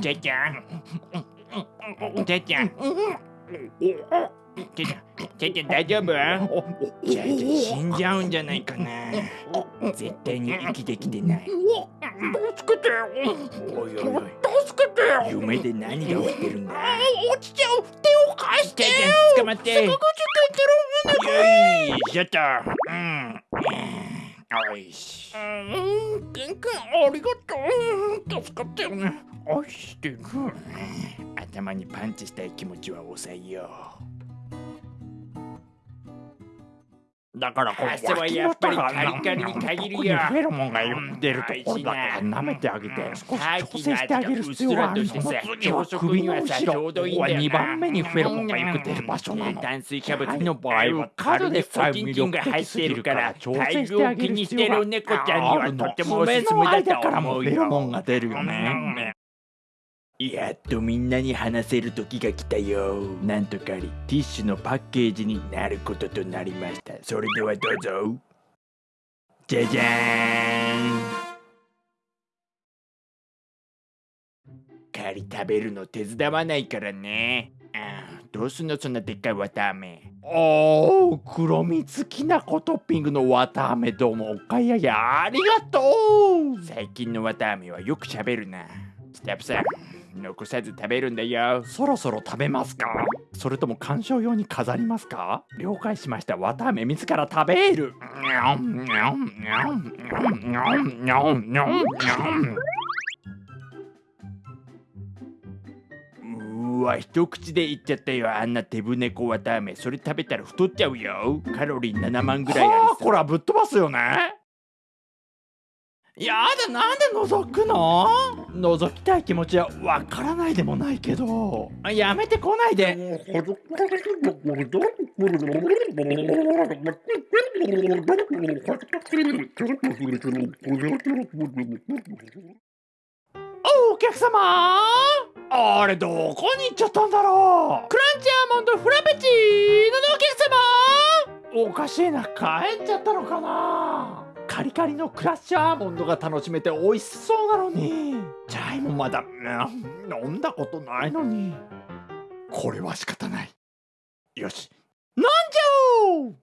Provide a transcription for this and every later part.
じゃちゃんじゃちゃんじゃちゃんじゃちゃん大丈夫じゃちゃん死んじゃうんじゃないかな絶対に生きてきてない助けておいおいおい助けてよ夢で何が起きてるんだ落ちちゃう手を貸してじゃよちゃん捕まって坂口健太郎よいしょっとうんおいしうんケンケンありがとう。助かったよね。愛してる。頭にパンチしたい気持ちは抑えよう。だからこ汗はやっぱりカリカリに限るよフェロモンが出るところだから舐めてあげて少し調整してあげる必要があるその次は首の後ろここは2番目にフェロモンがよく出る場所なの炭水化物の場合は角でファキンキンが入っているから大量気にしてる猫ちゃん。にはとてもおすすめだとからもフェロモンよが出るよねやっとみんなに話せる時が来たよ。なんとかりティッシュのパッケージになることとなりました。それではどうぞ。じゃじゃーん。カリ食べるの手伝わないからね。あーどうすんのそんなでっかい綿あめ。おー黒蜜きなこトッピングの綿あめどうもお買い上げありがとう。最近の綿あめはよく喋るな。スタッフさん残さず食べるんだよ。そろそろ食べますか？それとも鑑賞用に飾りますか？了解しました。綿あめ自ら食べる。うーわ一口でいっちゃったよ。あんな手ぶねこ綿あめ。それ食べたら太っちゃうよ。カロリー7万ぐらいありはあそうこれはぶっ飛ばすよねやだなんで覗くの？覗きたい気持ちはわからないでもないけど。やめてこないで。おお客様！あれどこに行っちゃったんだろう？クランチアーモンドフラペチーノのお客様！おかしいな帰っちゃったのかな？カリカリのクラッシュアーモンドが楽しめて美味しそうなのに。チャイもまだうん飲んだことないのに。これは仕方ない。よし。飲んじゃおう。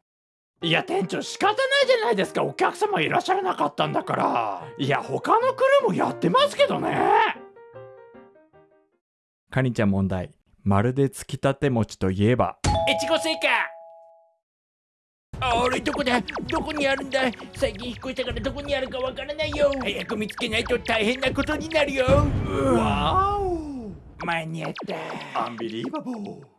いや店長仕方ないじゃないですか。お客様いらっしゃらなかったんだから。いや他のクルーもやってますけどね。カニちゃん問題。まるでつきたて餅といえば。越後製菓あれどこだ？どこにあるんだ？最近引っ越したからどこにあるかわからないよ。早く見つけないと大変なことになるよ。わお。間に合った。アンビリーバボー